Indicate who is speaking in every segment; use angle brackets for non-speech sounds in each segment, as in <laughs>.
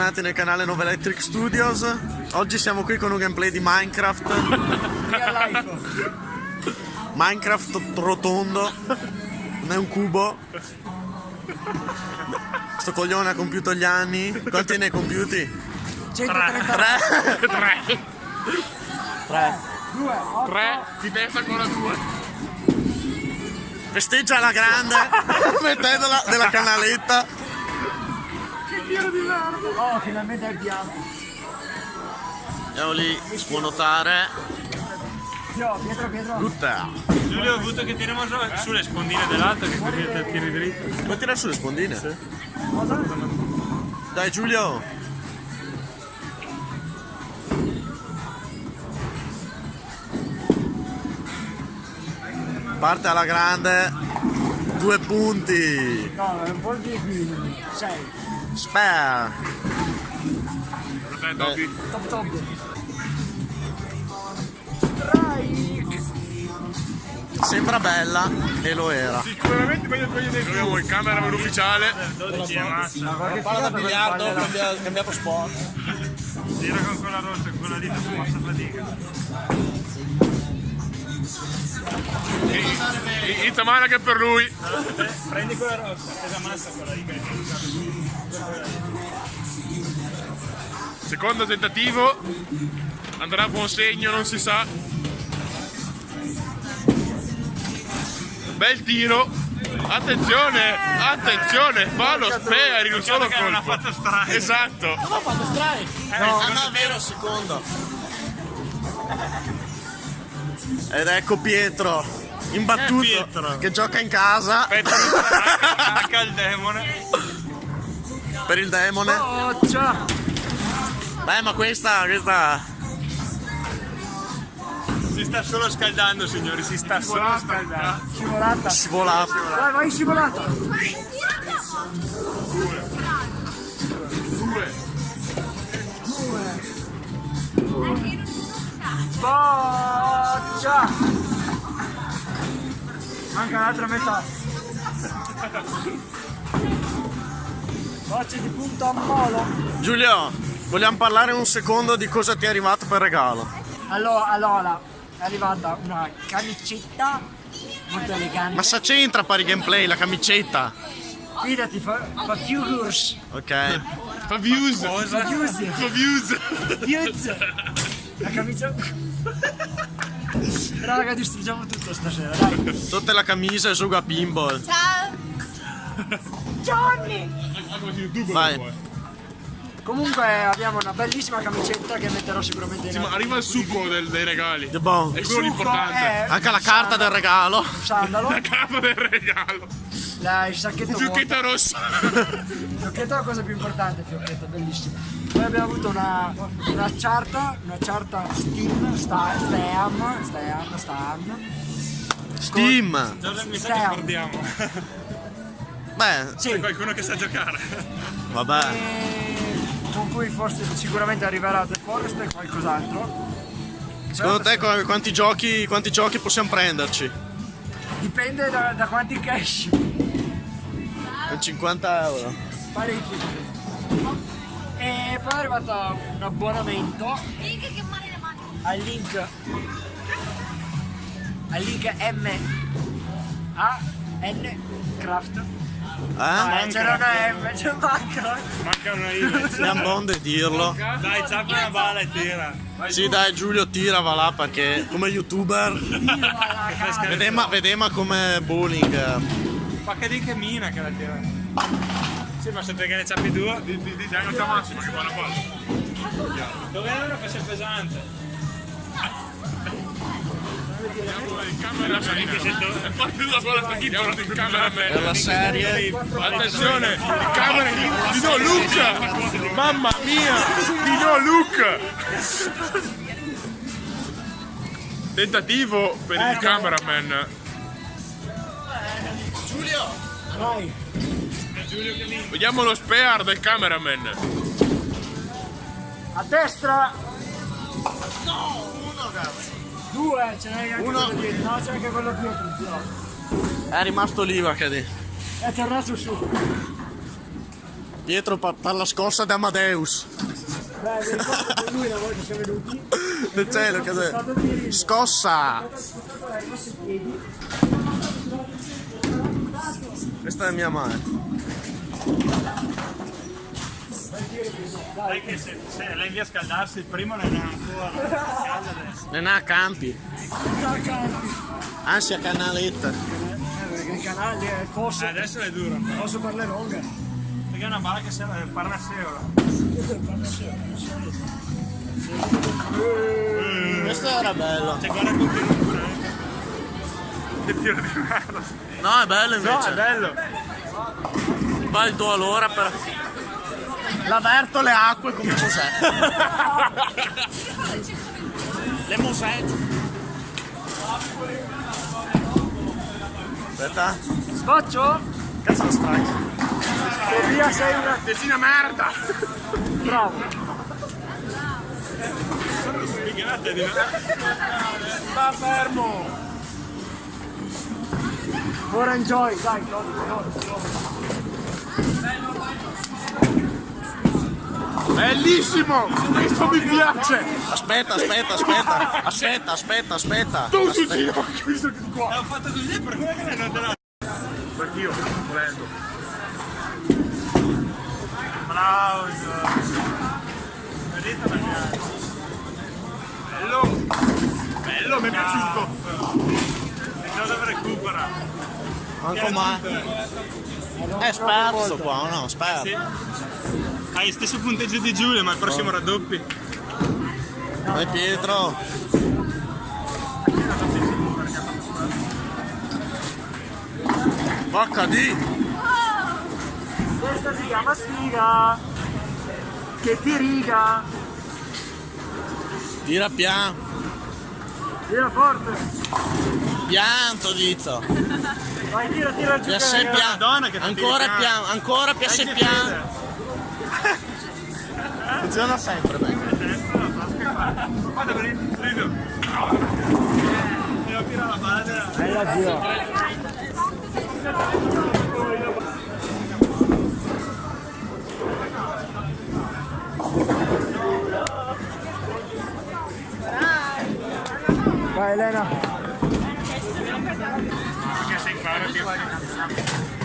Speaker 1: bentornati nel canale Nova Electric Studios. Oggi siamo qui con un gameplay di Minecraft. Minecraft rotondo, non è un cubo. Sto coglione ha compiuto gli anni. Quanti ne hai compiuti?
Speaker 2: 130
Speaker 1: Tre.
Speaker 3: Tre.
Speaker 1: Tre.
Speaker 2: 2
Speaker 3: Tre di testa con la tua.
Speaker 1: Festeggia alla grande, <laughs> mettendola della canaletta.
Speaker 2: Oh, finalmente è il bianco.
Speaker 1: Andiamo lì, si può notare.
Speaker 2: Pietro, Pietro.
Speaker 1: Tutta.
Speaker 4: Giulio ho avuto che tiriamo su- sulle spondine dell'altro che così te tiri dritto.
Speaker 1: Vuoi tirare sulle spondine? Dai Giulio. Parte alla grande. Due punti.
Speaker 2: No, è un po' di qui. 6.
Speaker 1: Spare.
Speaker 3: Dai, Dobby.
Speaker 2: Top top. Strike.
Speaker 1: Sembra bella e lo era.
Speaker 3: Sicuramente meglio quelli del Abbiamo il cameraman ufficiale.
Speaker 4: 12 e massa.
Speaker 2: Ma che
Speaker 1: Palla da biliardo,
Speaker 2: palle là.
Speaker 1: cambia- cambiato sport.
Speaker 4: Tira con quella rossa, con quella lì dopo passa fatica.
Speaker 3: It's a mana che per lui.
Speaker 4: Prendi quella rossa, pesa massa quella lì
Speaker 3: Secondo tentativo. Andrà a buon segno, non si sa. Bel tiro. Attenzione, attenzione, fa lo spare in un solo
Speaker 4: che non ha
Speaker 3: colpo.
Speaker 4: fatto strike.
Speaker 3: Esatto.
Speaker 1: No, no, è vero, secondo. Ed ecco Pietro, imbattuto,
Speaker 4: Eh, Pietro.
Speaker 1: che gioca in casa
Speaker 4: Aspetta, <laughs> attacca il demone.
Speaker 1: Per il demone.
Speaker 2: Boccia.
Speaker 1: Beh, ma questa, questa...
Speaker 4: Si sta solo scaldando, signori, si sta solo scaldando.
Speaker 2: Scivolata.
Speaker 1: Scivolata.
Speaker 2: Vai, vai, scivolata. Boccia. Manca l'altra metà. <laughs> Bocce di punto a molo.
Speaker 1: Giulio, vogliamo parlare un secondo di cosa ti è arrivato per regalo?
Speaker 2: Allora, allora, è arrivata una camicetta molto elegante.
Speaker 1: Ma sa c'entra pari gameplay, la camicetta?
Speaker 2: Fidati, fa, fa figures.
Speaker 1: Ok.
Speaker 3: Fa views.
Speaker 2: Fa views.
Speaker 3: Fa views.
Speaker 2: Views. La camicia... Raga, distruggiamo tutto stasera, dai.
Speaker 1: Sotto la camicia e gioco a pinball.
Speaker 2: Johnny!
Speaker 1: Vai.
Speaker 2: Comunque abbiamo una bellissima camicetta che metterò sicuramente in
Speaker 3: Sì, ma arriva il succo del- dei regali.
Speaker 1: The bon.
Speaker 3: È quello l'importante.
Speaker 2: è
Speaker 1: Anche la carta del regalo.
Speaker 2: sandalo,
Speaker 3: La capa del regalo.
Speaker 2: la, il sacchetto vuoto.
Speaker 3: Fiocchetta rossa.
Speaker 2: Fiocchetto è la cosa più importante, fiocchetto, bellissimo. Poi abbiamo avuto una, una charta, una charta Steam, sta, Steam, Steam, Steam.
Speaker 1: Steam.
Speaker 4: Giorgio,
Speaker 1: Beh,
Speaker 2: Sì,
Speaker 4: Qualcuno che sa giocare.
Speaker 1: vabbè.
Speaker 2: e con cui forse sicuramente arriverà The Forest e qualcos'altro.
Speaker 1: Secondo te qu- quanti giochi, quanti giochi possiamo prenderci?
Speaker 2: Dipende da, da quanti cash.
Speaker 1: Con 50 euro.
Speaker 2: Parecchi. E poi è arrivato un abbonamento al link al link M A N Craft.
Speaker 1: Eh?
Speaker 2: Eh, c'era una M, c'è Minecraft.
Speaker 4: Manca una I.
Speaker 1: Siamo bonde dirlo.
Speaker 4: Dai, zappa una bala e tira.
Speaker 1: Sì dai Giulio tira va là perché come youtuber vediamo, vediamo come bowling.
Speaker 4: Ma che di che mina che la tira. Sì, ma se perché ne zappi due.
Speaker 3: Di, di, di diametro massimo che fa la palla.
Speaker 4: Dove è una pesce pesante?
Speaker 3: È partito con la.
Speaker 1: Per serie
Speaker 3: Attenzione, il camera di no Luca! Mamma mia! Di no Luca! Tentativo per il cameraman.
Speaker 2: Vai.
Speaker 3: Vediamo lo spare del cameraman.
Speaker 2: A destra. No, uno cazzo. Due, ce n'è anche
Speaker 1: Uno.
Speaker 2: quello dietro. No, c'è anche quello dietro, zio.
Speaker 1: è rimasto lì Vacadi.
Speaker 2: È tornato su.
Speaker 1: Pietro per la scossa di Amadeus.
Speaker 2: Beh, ricordo lui una volta siamo venuti. <laughs>
Speaker 1: Del cielo, cos'è? Scossa! Questa è mia madre.
Speaker 4: Che se, se lei via a scaldarsi, il primo non è ancora.
Speaker 1: Non ha campi. Ansia canaletta.
Speaker 2: Eh, perché il canale è il
Speaker 4: Eh, adesso è duro. però.
Speaker 2: fosso per le longhe.
Speaker 4: Perché è una balla che serve per una seola.
Speaker 1: Questo era bello.
Speaker 4: Cioè, guarda continua pure. eh. Che tiro di merda.
Speaker 1: No, è bello
Speaker 4: No, è
Speaker 1: invece.
Speaker 4: bello.
Speaker 1: Va il tuo allora per... L'avverto le acque come Mosè. le Mosè. Aspetta.
Speaker 2: Scoccio?
Speaker 1: Cazzo lo strike.
Speaker 2: E via sei una...
Speaker 3: Decina merda!
Speaker 2: Bravo.
Speaker 4: Figate di.
Speaker 3: Sta fermo!
Speaker 2: Ora enjoy, dai, Claudio, Claudio.
Speaker 3: Bellissimo! Questo mi piace!
Speaker 1: Aspetta, aspetta, aspetta. Aspetta, aspetta, aspetta.
Speaker 3: Tu
Speaker 1: Aspetta.
Speaker 3: ginocchio, visto che qua!
Speaker 4: L'ho fatto così per quello che non te l'ha.
Speaker 3: Anch'io, volendo.
Speaker 4: Applauso. Vedete la mia? Bello.
Speaker 3: Bello, mi è piaciuto!
Speaker 4: Dove recupera.
Speaker 1: Manco mai. È sperso qua, no? Sperso.
Speaker 4: Hai il stesso punteggio di Giulio, ma il prossimo raddoppi.
Speaker 1: Vai Pietro. Vacca di.
Speaker 2: Questa si chiama sfiga. Che ti riga.
Speaker 1: Tira piano.
Speaker 2: Tira forte.
Speaker 1: Pianto dito.
Speaker 2: Vai, tira, tira giù.
Speaker 4: Ti
Speaker 1: Ancora piano, ancora piace
Speaker 4: Dai che
Speaker 1: piano.
Speaker 4: fede.
Speaker 1: Funziona sempre bene.
Speaker 4: Guarda per il rido. Devo tirare la palla.
Speaker 2: Hai la gira. Vai Elena.
Speaker 4: Che sei qua, che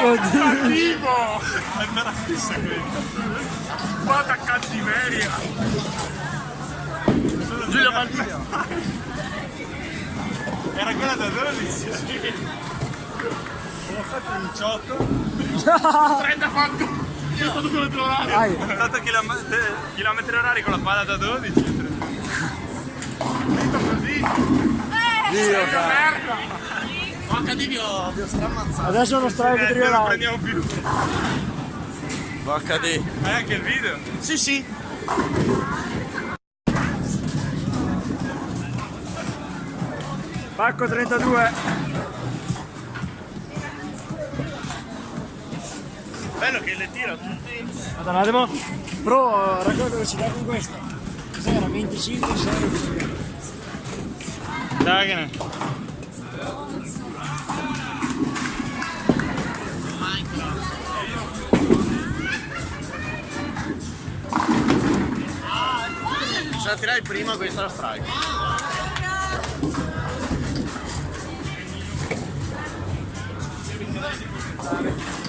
Speaker 3: Cattivo!
Speaker 4: È la stessa quella.
Speaker 3: Guarda cattiveria!
Speaker 1: Giulio Valvia.
Speaker 4: Era quella da 12. Ho fatto 18.
Speaker 3: 30 fatto! Io ho fatto quello dell'orario!
Speaker 2: Vai.
Speaker 4: Ho fatto chilometri, chilometri orari con la palla da 12.
Speaker 3: Finito così!
Speaker 2: Dio, cara.
Speaker 3: Merda!
Speaker 1: Vacca di vi ho, vi ho stramazzato.
Speaker 2: Adesso uno strike
Speaker 4: Eh, non
Speaker 2: triolare.
Speaker 4: prendiamo più.
Speaker 1: Di.
Speaker 4: Hai anche il video?
Speaker 1: Sì, sì.
Speaker 2: Pacco 32.
Speaker 1: Bello che le tira tutti.
Speaker 2: Aspetta un attimo. Pro, racconta velocità con questa. Cos'era? 25, 6.
Speaker 4: Dai che ne.
Speaker 1: Se la tirai prima questa è la strike. Adesso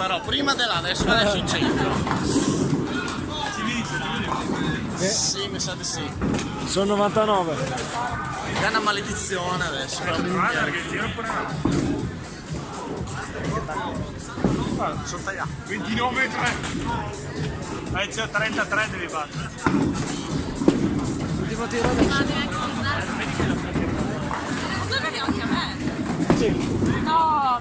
Speaker 1: però, prima della adesso adesso in centro.
Speaker 4: Giulio.
Speaker 1: Sì, mi sa di sì.
Speaker 2: Sono 99.
Speaker 1: È una maledizione adesso.
Speaker 3: Guarda che tiro pure no.
Speaker 1: Sono tagliato.
Speaker 3: 29 3.
Speaker 4: Vai, c'è 33 devi battere.
Speaker 2: Ultimo tiro adesso.
Speaker 5: Dove vedi anche a me? Sì. No,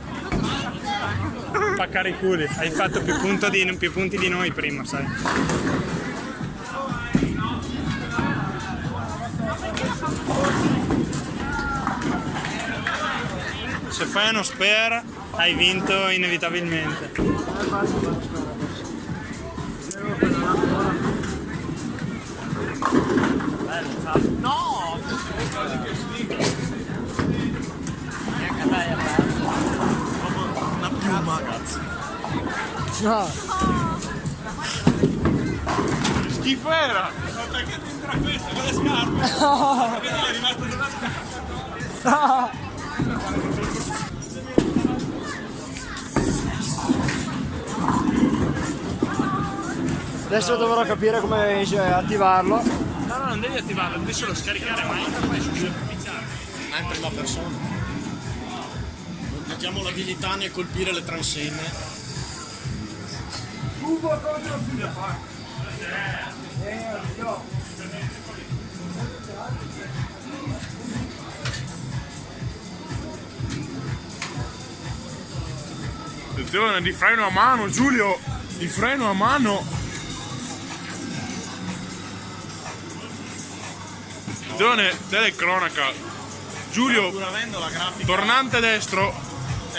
Speaker 4: Spaccare i culi. Hai fatto più, di- più punti di noi prima, sai. Se fai uno spare hai vinto inevitabilmente.
Speaker 1: Una piuma, cazzo.
Speaker 2: No.
Speaker 3: Schifo era.
Speaker 4: Perché ti intrapeso con le scarpe? Vedi, è rimasto sulla scarpa.
Speaker 2: Adesso dovrò capire come attivarlo.
Speaker 4: No, no, non devi attivarlo, devi solo scaricare, ma poi su ufficiale.
Speaker 1: Ma è in prima persona. Mettiamo l'abilità nel colpire le transenne.
Speaker 3: Attenzione, di freno a mano, Giulio. Di freno a mano. Attenzione, telecronaca. Giulio, tornante destro.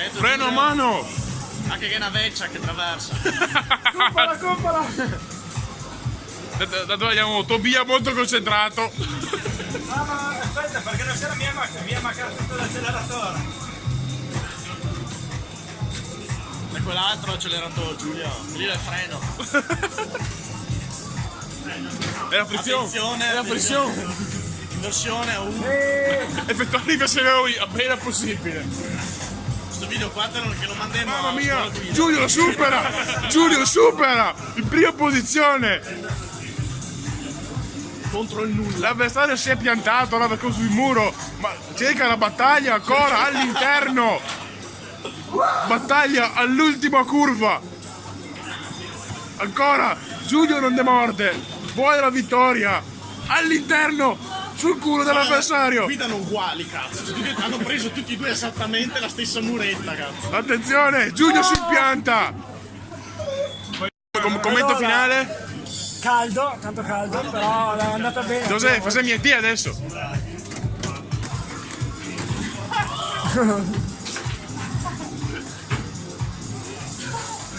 Speaker 1: Eh,
Speaker 3: Freno a mano.
Speaker 1: Anche che è una vecchia che traversa.
Speaker 2: Compala, compala!
Speaker 3: Da, da- da dove andiamo? Tobia molto concentrato.
Speaker 4: Ah, ma aspetta, perché non c'è la mia macchina, mia macchina ha tutto l'acceleratore.
Speaker 1: E quell'altro ha accelerato Giulia. Lì è il freno.
Speaker 3: È la frizione.
Speaker 1: Attenzione,
Speaker 3: È la frizione.
Speaker 1: Inversione a uno.
Speaker 3: Effettuare i verseri appena possibile.
Speaker 1: Questo video qua che lo mandiamo
Speaker 3: Mamma mia. Giulio supera! Giulio supera! In prima posizione!
Speaker 1: contro il nulla.
Speaker 3: L'avversario si è piantato là sul muro, ma cerca la battaglia ancora all'interno! Battaglia all'ultima curva! Ancora! Giulio non demorde! Vuole la vittoria! All'interno! Sul culo dell'avversario!
Speaker 1: Guidano uguali, cazzo. Due- hanno preso tutti e due esattamente la stessa muretta, cazzo.
Speaker 3: Attenzione! Giulio si impianta! Com- commento
Speaker 2: Allora.
Speaker 3: finale?
Speaker 2: Caldo, tanto caldo, però è andata bene.
Speaker 3: Giuseppe, fai miei te adesso!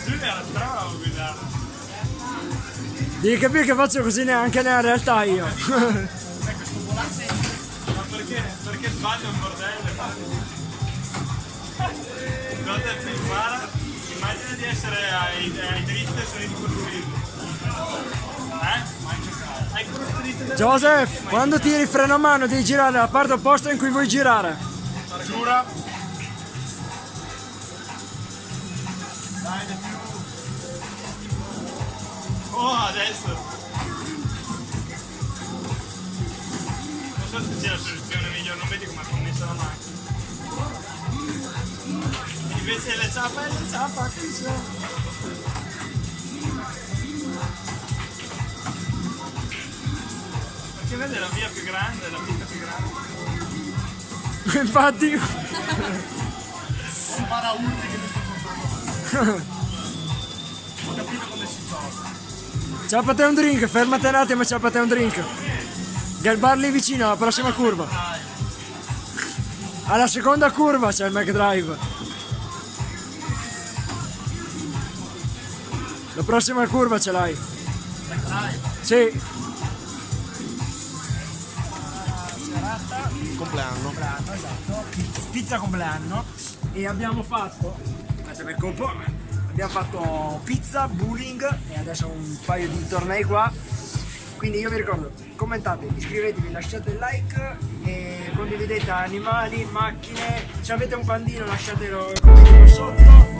Speaker 4: Giulia era brava a guidare.
Speaker 2: Devi capire che faccio così neanche nella realtà io.
Speaker 4: Ma perché, perché sbaglio un bordello? Quando ti impara, immagina di essere ai, ai diritti del suono di costruito. Eh?
Speaker 2: Joseph, quando tiri il freno a mano devi girare la parte opposta in cui vuoi girare.
Speaker 3: Giura?
Speaker 4: Oh, adesso! So se sia la soluzione migliore, non vedi come è connessa la macchina. Invece le ciappe, le ciappe, che c'è? Perché vede la via più grande, la pista più grande. <laughs>
Speaker 2: Infatti,
Speaker 1: Paraulti che mi sto comprando. Ho capito come si gioca.
Speaker 2: ciappate un drink, fermate un attimo e ciappate un drink. Galbar lì vicino alla prossima curva. Alla seconda curva c'è il McDrive. La prossima curva ce l'hai. Sì.
Speaker 1: Compleanno.
Speaker 2: esatto, pizza compleanno e abbiamo fatto aspetta per colpo abbiamo fatto pizza, bowling e adesso un paio di tornei qua quindi io vi ricordo commentate, iscrivetevi, lasciate il like e condividete animali, macchine. Se avete un pandino lasciatelo sotto